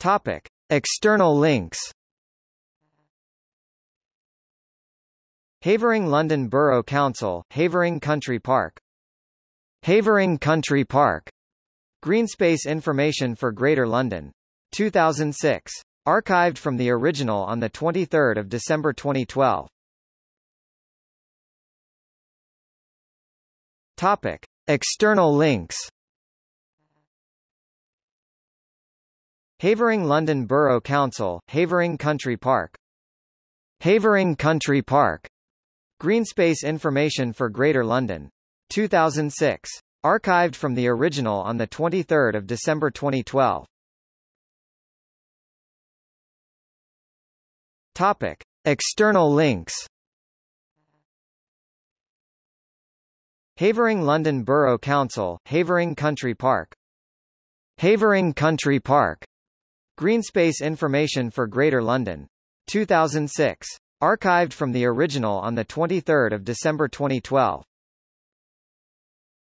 Topic. External links Havering London Borough Council, Havering Country Park Havering Country Park Greenspace information for Greater London. 2006. Archived from the original on 23 December 2012. Topic. External links Havering London Borough Council, Havering Country Park Havering Country Park Greenspace information for Greater London. 2006. Archived from the original on 23 December 2012. Topic. External links Havering London Borough Council, Havering Country Park Havering Country Park Greenspace information for Greater London. 2006. Archived from the original on 23 December 2012.